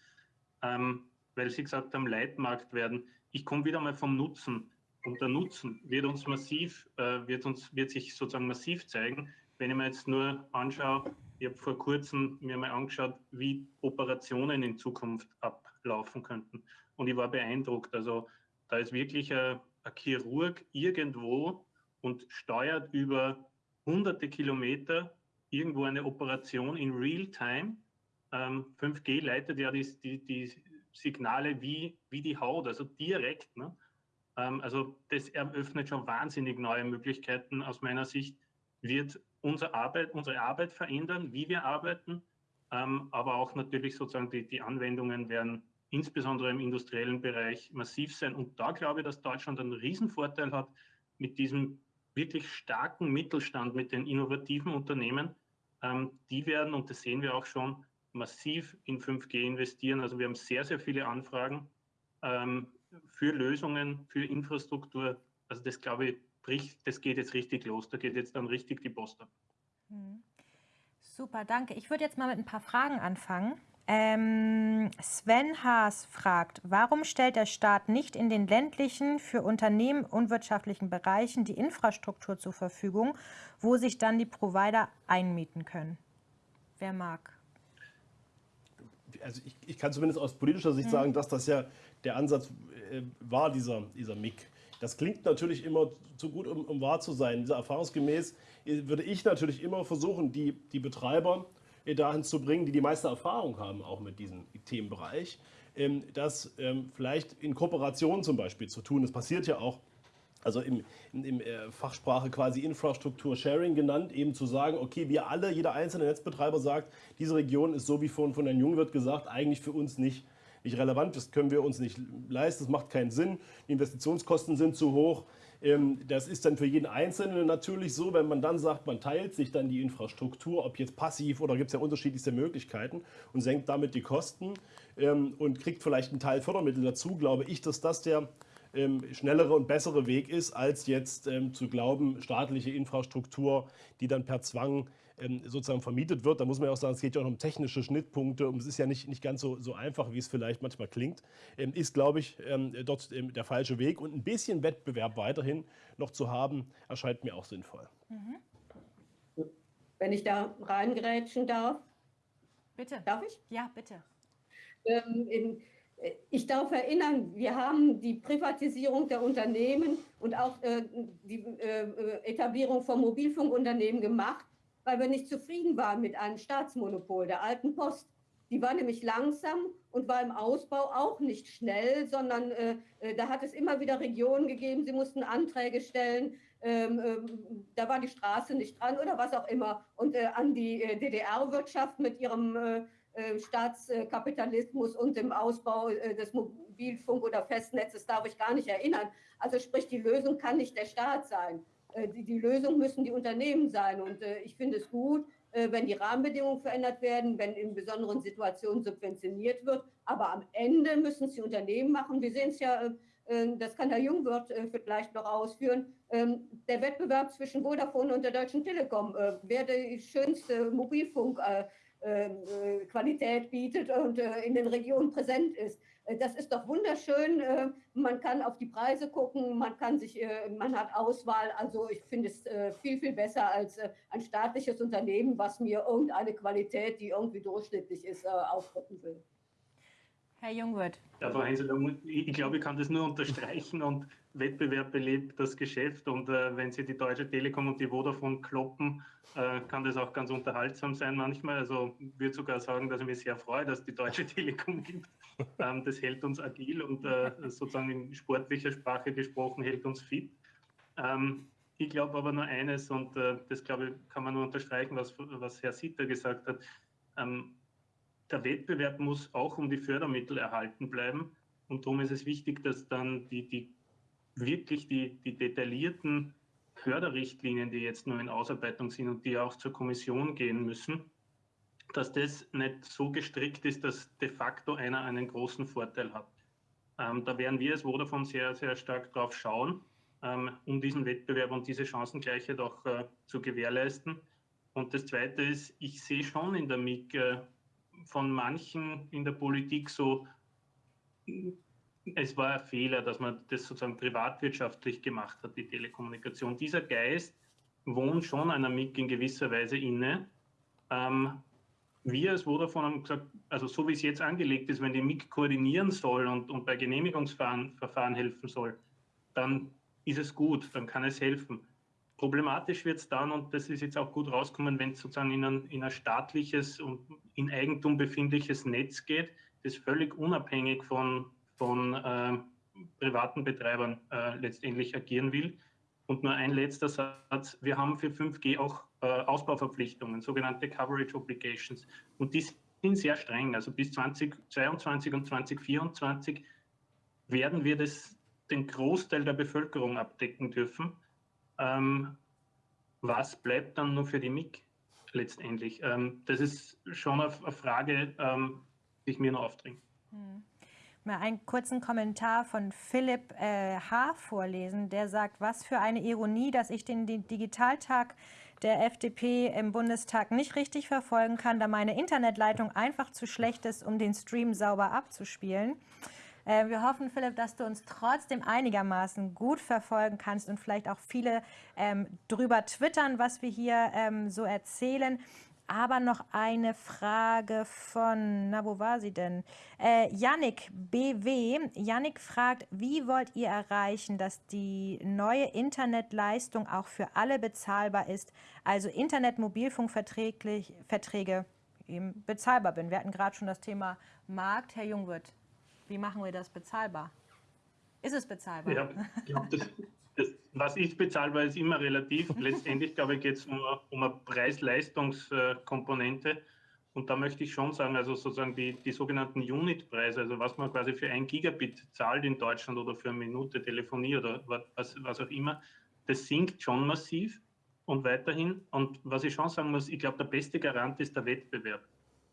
ähm, weil Sie gesagt haben, Leitmarkt werden. Ich komme wieder mal vom Nutzen. Und der Nutzen wird uns massiv, äh, wird uns, wird sich sozusagen massiv zeigen, wenn ich mir jetzt nur anschaue, ich habe vor kurzem mir mal angeschaut, wie Operationen in Zukunft ablaufen könnten. Und ich war beeindruckt. Also da ist wirklich ein, ein Chirurg irgendwo und steuert über hunderte Kilometer irgendwo eine Operation in Real-Time. Ähm, 5G leitet ja die, die, die, Signale wie, wie die Haut, also direkt. Ne? Ähm, also das eröffnet schon wahnsinnig neue Möglichkeiten aus meiner Sicht, wird unsere Arbeit, unsere Arbeit verändern, wie wir arbeiten, ähm, aber auch natürlich sozusagen die, die Anwendungen werden insbesondere im industriellen Bereich massiv sein. Und da glaube ich, dass Deutschland einen Riesenvorteil hat mit diesem wirklich starken Mittelstand, mit den innovativen Unternehmen, ähm, die werden, und das sehen wir auch schon, massiv in 5G investieren. Also wir haben sehr, sehr viele Anfragen für Lösungen, für Infrastruktur. Also das glaube ich, bricht, das geht jetzt richtig los. Da geht jetzt dann richtig die Post ab. Hm. Super, danke. Ich würde jetzt mal mit ein paar Fragen anfangen. Ähm, Sven Haas fragt, warum stellt der Staat nicht in den ländlichen, für Unternehmen unwirtschaftlichen Bereichen die Infrastruktur zur Verfügung, wo sich dann die Provider einmieten können? Wer mag? Also ich, ich kann zumindest aus politischer Sicht mhm. sagen, dass das ja der Ansatz äh, war, dieser, dieser MIG. Das klingt natürlich immer zu gut, um, um wahr zu sein. Erfahrungsgemäß äh, würde ich natürlich immer versuchen, die, die Betreiber dahin zu bringen, die die meiste Erfahrung haben, auch mit diesem Themenbereich, ähm, das ähm, vielleicht in Kooperation zum Beispiel zu tun. Das passiert ja auch also im, im, äh, Fachsprache quasi Infrastruktur-Sharing genannt, eben zu sagen, okay, wir alle, jeder einzelne Netzbetreiber sagt, diese Region ist so wie vorhin von Herrn Jungwirth gesagt, eigentlich für uns nicht, nicht relevant, das können wir uns nicht leisten, das macht keinen Sinn, die Investitionskosten sind zu hoch, ähm, das ist dann für jeden Einzelnen natürlich so, wenn man dann sagt, man teilt sich dann die Infrastruktur, ob jetzt passiv oder gibt es ja unterschiedlichste Möglichkeiten und senkt damit die Kosten ähm, und kriegt vielleicht einen Teil Fördermittel dazu, glaube ich, dass das der ähm, schnellere und bessere Weg ist, als jetzt ähm, zu glauben, staatliche Infrastruktur, die dann per Zwang ähm, sozusagen vermietet wird. Da muss man ja auch sagen, es geht ja auch um technische Schnittpunkte und es ist ja nicht, nicht ganz so, so einfach, wie es vielleicht manchmal klingt. Ähm, ist, glaube ich, ähm, dort der falsche Weg und ein bisschen Wettbewerb weiterhin noch zu haben, erscheint mir auch sinnvoll. Mhm. Wenn ich da reingrätschen darf. Bitte. Darf ich? Ja, bitte. Ähm, in, ich darf erinnern, wir haben die Privatisierung der Unternehmen und auch äh, die äh, Etablierung von Mobilfunkunternehmen gemacht, weil wir nicht zufrieden waren mit einem Staatsmonopol der alten Post. Die war nämlich langsam und war im Ausbau auch nicht schnell, sondern äh, äh, da hat es immer wieder Regionen gegeben, sie mussten Anträge stellen, ähm, ähm, da war die Straße nicht dran oder was auch immer. Und äh, an die äh, DDR-Wirtschaft mit ihrem Staatskapitalismus und dem Ausbau des Mobilfunk- oder Festnetzes darf ich gar nicht erinnern. Also sprich, die Lösung kann nicht der Staat sein. Äh, die, die Lösung müssen die Unternehmen sein. Und äh, ich finde es gut, äh, wenn die Rahmenbedingungen verändert werden, wenn in besonderen Situationen subventioniert wird. Aber am Ende müssen es die Unternehmen machen. Wir sehen es ja, das kann Herr Jungwirth vielleicht noch ausführen, ähm, der Wettbewerb zwischen Vodafone und der Deutschen Telekom, wer die schönste Mobilfunkqualität bietet und in den Regionen präsent ist. Äh, das ist doch wunderschön. Äh, man kann auf die Preise gucken, man kann sich, äh, man hat Auswahl. Also ich finde es viel, viel besser als ein staatliches Unternehmen, was mir irgendeine Qualität, die irgendwie durchschnittlich ist, aufdrücken will. Herr Jungwirth. Ja, Frau Hensel, ich glaube, ich kann das nur unterstreichen und Wettbewerb belebt das Geschäft und äh, wenn Sie die Deutsche Telekom und die Vodafone kloppen, äh, kann das auch ganz unterhaltsam sein manchmal. Also würde sogar sagen, dass ich mich sehr freue, dass die Deutsche Telekom gibt. Ähm, das hält uns agil und äh, sozusagen in sportlicher Sprache gesprochen hält uns fit. Ähm, ich glaube aber nur eines und äh, das glaube ich kann man nur unterstreichen, was, was Herr Sitter gesagt hat. Ähm, der Wettbewerb muss auch um die Fördermittel erhalten bleiben. Und darum ist es wichtig, dass dann die, die wirklich die, die detaillierten Förderrichtlinien, die jetzt nur in Ausarbeitung sind und die auch zur Kommission gehen müssen, dass das nicht so gestrickt ist, dass de facto einer einen großen Vorteil hat. Ähm, da werden wir als Vodafone sehr, sehr stark drauf schauen, ähm, um diesen Wettbewerb und diese Chancengleichheit auch äh, zu gewährleisten. Und das Zweite ist, ich sehe schon in der MIG äh, von manchen in der Politik so, es war ein Fehler, dass man das sozusagen privatwirtschaftlich gemacht hat, die Telekommunikation. Dieser Geist wohnt schon einer MIG in gewisser Weise inne. Ähm, wir als Vodafone haben gesagt, also so wie es jetzt angelegt ist, wenn die MIG koordinieren soll und, und bei Genehmigungsverfahren helfen soll, dann ist es gut, dann kann es helfen. Problematisch wird es dann, und das ist jetzt auch gut rausgekommen, wenn es sozusagen in ein, in ein staatliches und in Eigentum befindliches Netz geht, das völlig unabhängig von, von äh, privaten Betreibern äh, letztendlich agieren will. Und nur ein letzter Satz. Wir haben für 5G auch äh, Ausbauverpflichtungen, sogenannte Coverage Obligations. Und die sind sehr streng. Also bis 2022 und 2024 werden wir das, den Großteil der Bevölkerung abdecken dürfen. Ähm, was bleibt dann nur für die MIG letztendlich? Ähm, das ist schon eine, Frage, ähm, die ich mir noch aufdringe. Hm. Mal einen kurzen Kommentar von Philipp äh, H. vorlesen. Der sagt, was für eine Ironie, dass ich den, Digitaltag der FDP im Bundestag nicht richtig verfolgen kann, da meine Internetleitung einfach zu schlecht ist, um den Stream sauber abzuspielen. Äh, wir hoffen, Philipp, dass du uns trotzdem einigermaßen gut verfolgen kannst und vielleicht auch viele ähm, drüber twittern, was wir hier ähm, so erzählen. Aber noch eine Frage von, na, wo war sie denn? Äh, Yannick BW. Yannick fragt, wie wollt ihr erreichen, dass die neue Internetleistung auch für alle bezahlbar ist? Also Internet-Mobilfunkverträge eben bezahlbar bin. Wir hatten gerade schon das Thema Markt. Herr Jungwirth, wie machen wir das bezahlbar? Ist es bezahlbar? Ja, das, das, was ist bezahlbar, ist immer relativ. Letztendlich, glaube ich, geht es um, um eine Preis-Leistungskomponente. Und da möchte ich schon sagen, also sozusagen die, die sogenannten Unit-Preise, also was man quasi für ein Gigabit zahlt in Deutschland oder für eine Minute Telefonie oder was, was auch immer, das sinkt schon massiv und weiterhin. Und was ich schon sagen muss, ich glaube, der beste Garant ist der Wettbewerb.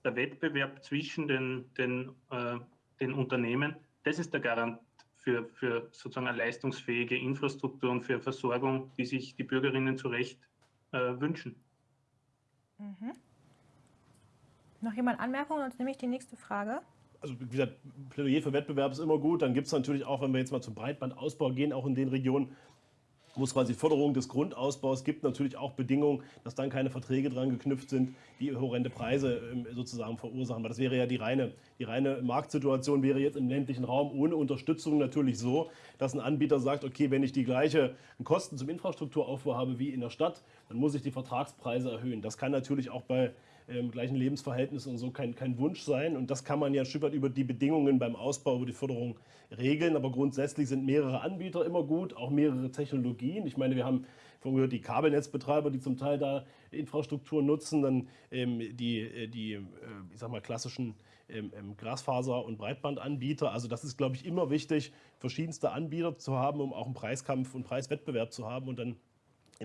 Der Wettbewerb zwischen den, den äh, den Unternehmen, das ist der Garant für, für sozusagen eine leistungsfähige Infrastruktur und für Versorgung, die sich die Bürgerinnen zu Recht äh, wünschen. Mhm. Noch jemand Anmerkungen? Sonst nehme ich die nächste Frage. Also wie gesagt, Plädoyer für Wettbewerb ist immer gut. Dann gibt es natürlich auch, wenn wir jetzt mal zum Breitbandausbau gehen, auch in den Regionen, wo es quasi Förderung des Grundausbaus gibt, natürlich auch Bedingungen, dass dann keine Verträge dran geknüpft sind, die horrende Preise ähm, sozusagen verursachen. Weil das wäre ja die reine, die reine Marktsituation, wäre jetzt im ländlichen Raum ohne Unterstützung natürlich so, dass ein Anbieter sagt, okay, wenn ich die gleichen Kosten zum Infrastrukturaufbau habe wie in der Stadt, dann muss ich die Vertragspreise erhöhen. Das kann natürlich auch bei ähm, gleichen Lebensverhältnissen und so kein, kein Wunsch sein. Und das kann man ja ein Stück weit über die Bedingungen beim Ausbau, über die Förderung regeln. Aber grundsätzlich sind mehrere Anbieter immer gut, auch mehrere Technologien. Ich meine, wir haben vorhin gehört, die Kabelnetzbetreiber, die zum Teil da Infrastruktur nutzen, dann ähm, die, äh, die äh, ich sag mal, klassischen ähm, ähm, Glasfaser- und Breitbandanbieter. Also das ist, glaube ich, immer wichtig, verschiedenste Anbieter zu haben, um auch einen Preiskampf und Preiswettbewerb zu haben und dann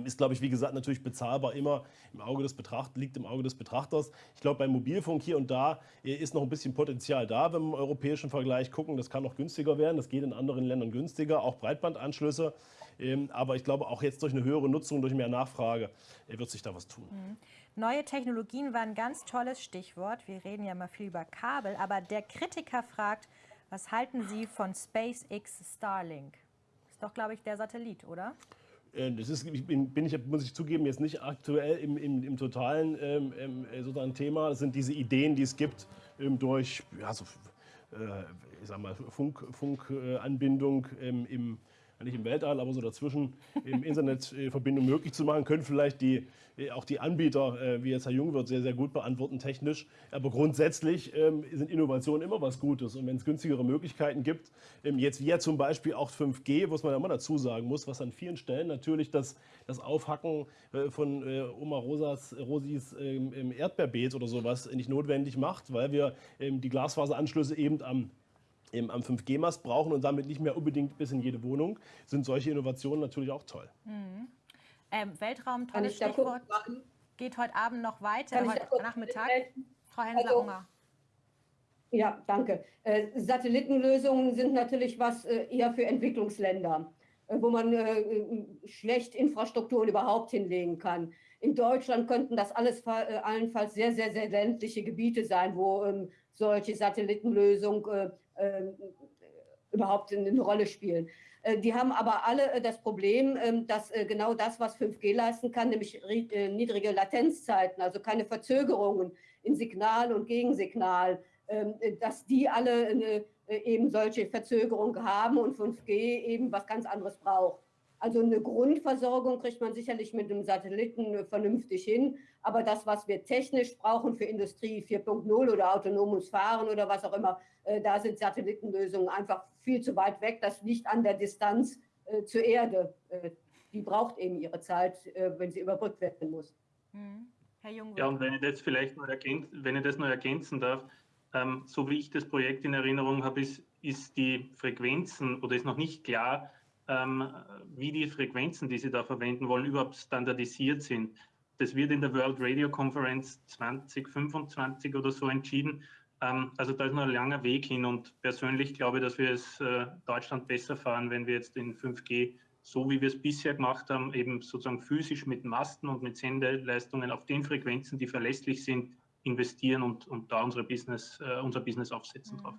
ist, glaube ich, wie gesagt, natürlich bezahlbar immer im Auge des Betrachters, liegt im Auge des Betrachters. Ich glaube, beim Mobilfunk hier und da äh, ist noch ein bisschen Potenzial da, wenn wir im europäischen Vergleich gucken. Das kann noch günstiger werden. Das geht in anderen Ländern günstiger, auch Breitbandanschlüsse. Ähm, aber ich glaube, auch jetzt durch eine höhere Nutzung, durch mehr Nachfrage äh, wird sich da was tun. Mhm. Neue Technologien war ein ganz tolles Stichwort. Wir reden ja mal viel über Kabel, aber der Kritiker fragt, was halten Sie von SpaceX Starlink? Ist doch, glaube ich, der Satellit, oder? Äh, das ist, bin, bin ich, muss ich zugeben, jetzt nicht aktuell im, im, im totalen ähm, ähm, sozusagen Thema. Das sind diese Ideen, die es gibt ähm, durch ja, so, äh, ich sag mal, Funkanbindung Funk, äh, im nicht im Weltall, aber so dazwischen im Internet äh, möglich zu machen, können vielleicht die, äh, auch die Anbieter, äh, wie jetzt Herr Jungwirth, sehr, sehr gut beantworten technisch. Aber grundsätzlich ähm, sind Innovationen immer was Gutes. Und wenn es günstigere Möglichkeiten gibt, ähm, jetzt wie ja zum Beispiel auch 5G, was man ja immer dazu sagen muss, was an vielen Stellen natürlich das, das Aufhacken von Oma Rosas, Rosis ähm, Erdbeerbeet oder sowas nicht notwendig macht, weil wir die Glasfaseranschlüsse eben am eben am 5G-Mast brauchen und damit nicht mehr unbedingt bis in jede Wohnung, sind solche Innovationen natürlich auch toll. Mhm. Ähm, Weltraum, tolles Stichwort. Geht heute Abend noch weiter, heute Nachmittag. Frau Hensler-Unger. Also, ja, danke. Äh, Satellitenlösungen sind natürlich was äh, eher für Entwicklungsländer, äh, wo man äh, schlecht Infrastrukturen überhaupt hinlegen kann. In Deutschland könnten das alles äh, allenfalls sehr, sehr, sehr ländliche Gebiete sein, wo ähm, solche Satellitenlösungen äh, überhaupt eine Rolle spielen. Äh, die haben aber alle äh, das Problem, ähm, dass äh, genau das, was 5G leisten kann, nämlich niedrige Latenzzeiten, also keine Verzögerungen in Signal und Gegensignal, ähm, dass die alle eben solche Verzögerungen haben und 5G eben was ganz anderes braucht. Also eine Grundversorgung kriegt man sicherlich mit einem Satelliten vernünftig hin. Aber das, was wir technisch brauchen für Industrie 4.0 oder autonomes Fahren oder was auch immer, äh, da sind Satellitenlösungen einfach viel zu weit weg. Das liegt an der Distanz äh, zur Erde. Äh, die braucht eben ihre Zeit, wenn sie überbrückt werden muss. Mhm. Herr Jung. Ja, und wenn ich das vielleicht noch ergänzen, wenn ich das noch ergänzen darf, ähm, so wie ich das Projekt in Erinnerung habe, ist, ist die Frequenzen oder ist noch nicht klar, ähm, wie die Frequenzen, die Sie da verwenden wollen, überhaupt standardisiert sind. Das wird in der World Radio Conference 2025 oder so entschieden. Ähm, also da ist noch ein langer Weg hin und persönlich glaube ich, dass wir es äh, Deutschland besser fahren, wenn wir jetzt in 5G, so wie wir es bisher gemacht haben, eben sozusagen physisch mit Masten und mit Sendeleistungen auf den Frequenzen, die verlässlich sind, investieren und, und da unsere Business, äh, unser Business aufsetzen mhm. drauf.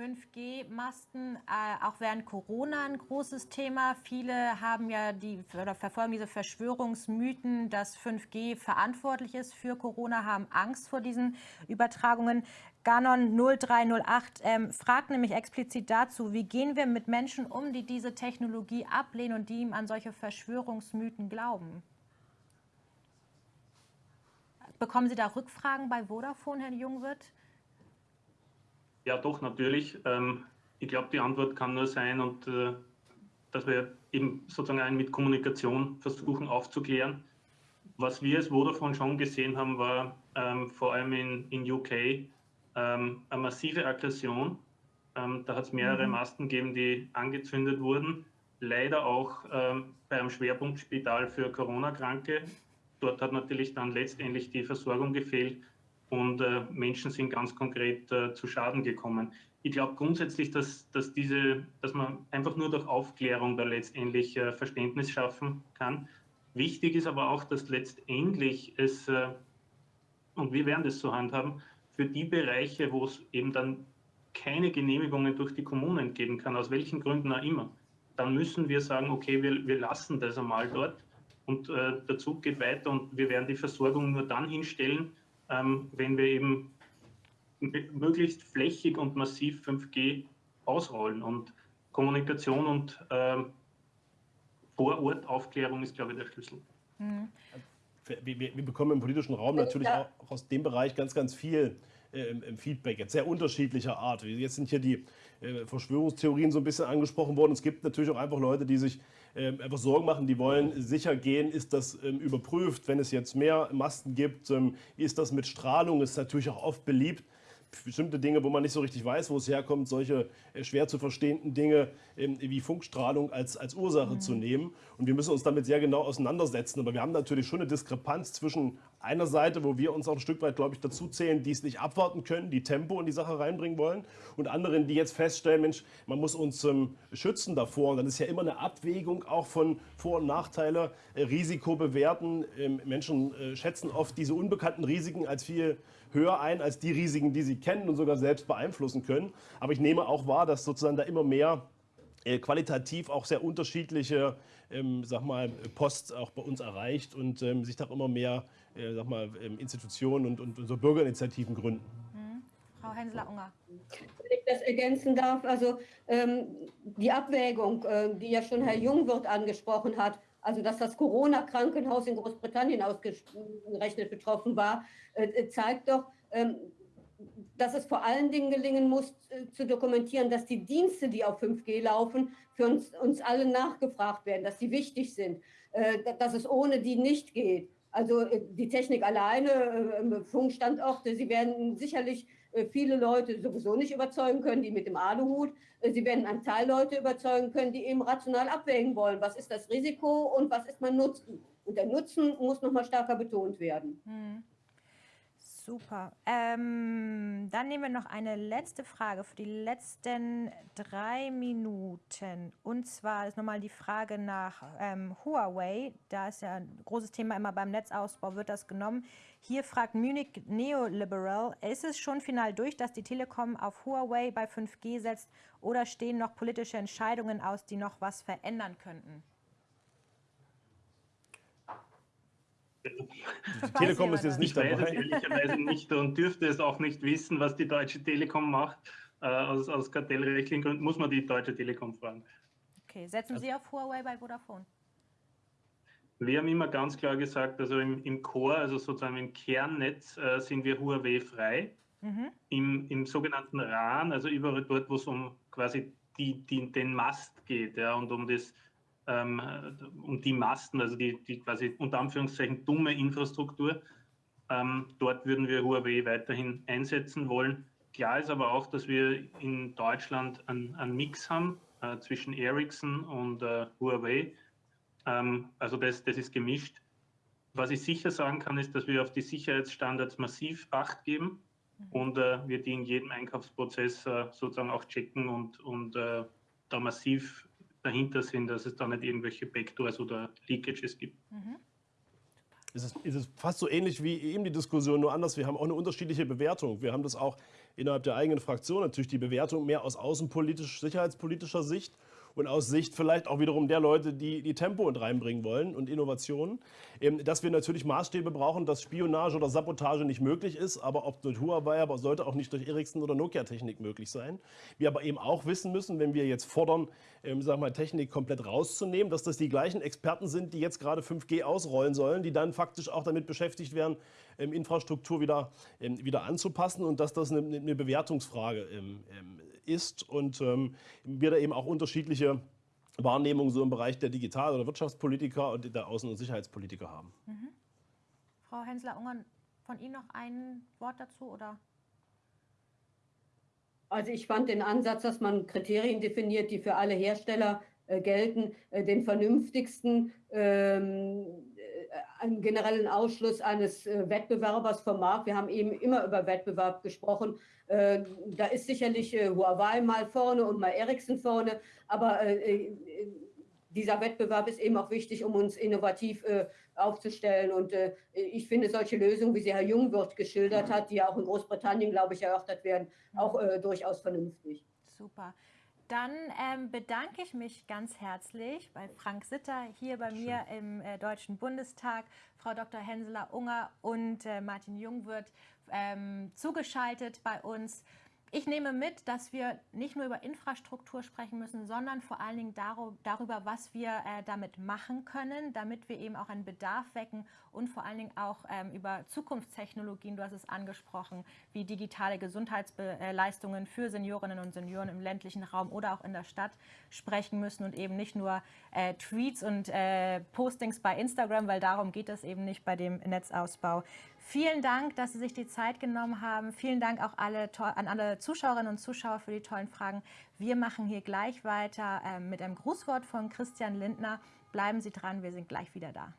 5G-Masten, äh, auch während Corona ein großes Thema. Viele haben ja die oder verfolgen diese Verschwörungsmythen, dass 5G verantwortlich ist für Corona, haben Angst vor diesen Übertragungen. Ganon 0308 ähm, fragt nämlich explizit dazu, wie gehen wir mit Menschen um, die diese Technologie ablehnen und die ihm an solche Verschwörungsmythen glauben? Bekommen Sie da Rückfragen bei Vodafone, Herr Jungwirth? Ja, doch, natürlich. Ähm, ich glaube, die Antwort kann nur sein, und äh, dass wir eben sozusagen mit Kommunikation versuchen aufzuklären. Was wir als Vodafone schon gesehen haben, war ähm, vor allem in, in UK ähm, eine massive Aggression. Ähm, da hat es mehrere mhm. Masten gegeben, die angezündet wurden. Leider auch ähm, bei einem Schwerpunktspital für Corona-Kranke. Dort hat natürlich dann letztendlich die Versorgung gefehlt und äh, Menschen sind ganz konkret äh, zu Schaden gekommen. ich glaube grundsätzlich, dass, dass, diese, dass man einfach nur durch Aufklärung da letztendlich äh, Verständnis schaffen kann. Wichtig ist aber auch, dass letztendlich es, äh, und wir werden das so handhaben, für die Bereiche, wo es eben dann keine Genehmigungen durch die Kommunen geben kann, aus welchen Gründen auch immer, dann müssen wir sagen, okay, wir, wir lassen das einmal dort und äh, der Zug geht weiter und wir werden die Versorgung nur dann hinstellen, ähm, wenn wir eben möglichst flächig und massiv 5G ausrollen. Und Kommunikation und ähm, Vorortaufklärung ist, glaube ich, der Schlüssel. Mhm. Wir, wir, wir, bekommen im politischen Raum natürlich auch aus dem Bereich ganz, ganz viel äh, Feedback, jetzt sehr unterschiedlicher Art. Jetzt sind hier die äh, Verschwörungstheorien so ein bisschen angesprochen worden. Es gibt natürlich auch einfach Leute, die sich äh, einfach Sorgen machen, die wollen sicher gehen, ist das ähm, überprüft, wenn es jetzt mehr Masten gibt, ähm, ist das mit Strahlung, ist natürlich auch oft beliebt bestimmte Dinge, wo man nicht so richtig weiß, wo es herkommt, solche äh, schwer zu verstehenden Dinge ähm, wie Funkstrahlung als, als Ursache mhm. zu nehmen. Und wir müssen uns damit sehr genau auseinandersetzen. Aber wir haben natürlich schon eine Diskrepanz zwischen einer Seite, wo wir uns auch ein Stück weit, glaube ich, dazu zählen, die es nicht abwarten können, die Tempo in die Sache reinbringen wollen, und anderen, die jetzt feststellen, Mensch, man muss uns ähm, schützen davor. Und dann ist ja immer eine Abwägung auch von Vor- und Nachteile, äh, Risiko bewerten. Ähm, Menschen äh, schätzen oft diese unbekannten Risiken als viel höher ein als die Risiken, die sie kennen und sogar selbst beeinflussen können. Aber ich nehme auch wahr, dass sozusagen da immer mehr äh, qualitativ auch sehr unterschiedliche ähm, sag mal, Post auch bei uns erreicht und ähm, sich da immer mehr äh, sag mal, ähm, Institutionen und, und, und, so Bürgerinitiativen gründen. Frau Hensler-Unger. Wenn ich das ergänzen darf, also ähm, die Abwägung, äh, die ja schon Herr Jungwirth angesprochen hat, also dass das Corona-Krankenhaus in Großbritannien ausgerechnet betroffen war, äh, äh, zeigt doch, ähm, dass es vor allen Dingen gelingen muss, äh, zu dokumentieren, dass die Dienste, die auf 5G laufen, für uns, uns alle nachgefragt werden, dass sie wichtig sind, dass es ohne die nicht geht. Also die Technik alleine, Funkstandorte, sie werden sicherlich viele Leute sowieso nicht überzeugen können, die mit dem Aluhut. Sie werden einen Teil Leute überzeugen können, die eben rational abwägen wollen, was ist das Risiko und was ist mein Nutzen. Und der Nutzen muss noch mal stärker betont werden. Hm. Super. Ähm, dann nehmen wir noch eine letzte Frage für die letzten drei Minuten. Und zwar ist nochmal die Frage nach ähm, Huawei. Da ist ja ein großes Thema immer beim Netzausbau, wird das genommen. Hier fragt Munich Neoliberal, ist es schon final durch, dass die Telekom auf Huawei bei 5G setzt oder stehen noch politische Entscheidungen aus, die noch was verändern könnten? Die Telekom ist jetzt nicht ich dabei. Ich weiß es ehrlicherweise nicht und dürfte es auch nicht wissen, was die Deutsche Telekom macht. Äh, aus, aus kartellrechtlichen Gründen muss man die Deutsche Telekom fragen. Okay, setzen Sie auf Huawei bei Vodafone? Wir haben immer ganz klar gesagt, also im, im Core, also sozusagen im Kernnetz, äh, sind wir Huawei frei. Mhm. Im, Im sogenannten RAN, also überall dort, wo es um quasi die, die, den Mast geht ja, und um das ähm, um die Masten, also die, die quasi unter Anführungszeichen dumme Infrastruktur. Ähm, dort würden wir Huawei weiterhin einsetzen wollen. Klar ist aber auch, dass wir in Deutschland einen, einen Mix haben äh, zwischen Ericsson und äh, Huawei. Ähm, also das, das ist gemischt. Was ich sicher sagen kann, ist, dass wir auf die Sicherheitsstandards massiv Acht geben mhm. und äh, wir die in jedem Einkaufsprozess äh, sozusagen auch checken und, und äh, da massiv dahinter sind, dass es da nicht irgendwelche Backdoors oder Leakages gibt. Mhm. Es ist, ist, es fast so ähnlich wie eben die Diskussion, nur anders. Wir haben auch eine unterschiedliche Bewertung. Wir haben das auch innerhalb der eigenen Fraktion natürlich die Bewertung mehr aus außenpolitisch, sicherheitspolitischer Sicht und aus Sicht vielleicht auch wiederum der Leute, die die Tempo und reinbringen wollen und Innovationen, ähm, dass wir natürlich Maßstäbe brauchen, dass Spionage oder Sabotage nicht möglich ist, aber ob durch Huawei, aber sollte auch nicht durch Ericsson oder Nokia-Technik möglich sein. Wir aber eben auch wissen müssen, wenn wir jetzt fordern, ähm, sagen wir, Technik komplett rauszunehmen, dass das die gleichen Experten sind, die jetzt gerade 5G ausrollen sollen, die dann faktisch auch damit beschäftigt werden, ähm, Infrastruktur wieder, wieder anzupassen und dass das eine, Bewertungsfrage ähm ist und ähm, wir da eben auch unterschiedliche Wahrnehmungen so im Bereich der Digital- oder Wirtschaftspolitiker und der Außen- und Sicherheitspolitiker haben. Mhm. Frau Hensler-Ungern, von Ihnen noch ein Wort dazu oder? Also ich fand den Ansatz, dass man Kriterien definiert, die für alle Hersteller äh, gelten, äh, den vernünftigsten. Ähm, äh, einen generellen Ausschluss eines äh, Wettbewerbers vom Markt. Wir haben eben immer über Wettbewerb gesprochen. Äh, da ist sicherlich äh, Huawei mal vorne und mal Ericsson vorne, aber dieser Wettbewerb ist eben auch wichtig, um uns innovativ aufzustellen. Und ich finde solche Lösungen, wie sie Herr Jungwirth geschildert hat, die ja auch in Großbritannien, glaube ich, erörtert werden, auch durchaus vernünftig. Super. Dann ähm, bedanke ich mich ganz herzlich bei Frank Sitter hier bei Schön. mir im äh, Deutschen Bundestag, Frau Dr. Henseler-Unger und äh, Martin Jungwirth ähm, zugeschaltet bei uns. Ich nehme mit, dass wir nicht nur über Infrastruktur sprechen müssen, sondern vor allen Dingen darüber, was wir äh, damit machen können, damit wir eben auch einen Bedarf wecken und vor allen Dingen auch ähm, über Zukunftstechnologien, du hast es angesprochen, wie digitale Gesundheitsleistungen für Seniorinnen und Senioren im ländlichen Raum oder auch in der Stadt sprechen müssen und eben nicht nur äh, Tweets und äh, Postings bei Instagram, weil darum geht es eben nicht bei dem Netzausbau. Vielen Dank, dass Sie sich die Zeit genommen haben. Vielen Dank auch alle, an alle Zuschauerinnen und Zuschauer für die tollen Fragen. Wir machen hier gleich weiter äh, mit einem Grußwort von Christian Lindner. Bleiben Sie dran, wir sind gleich wieder da.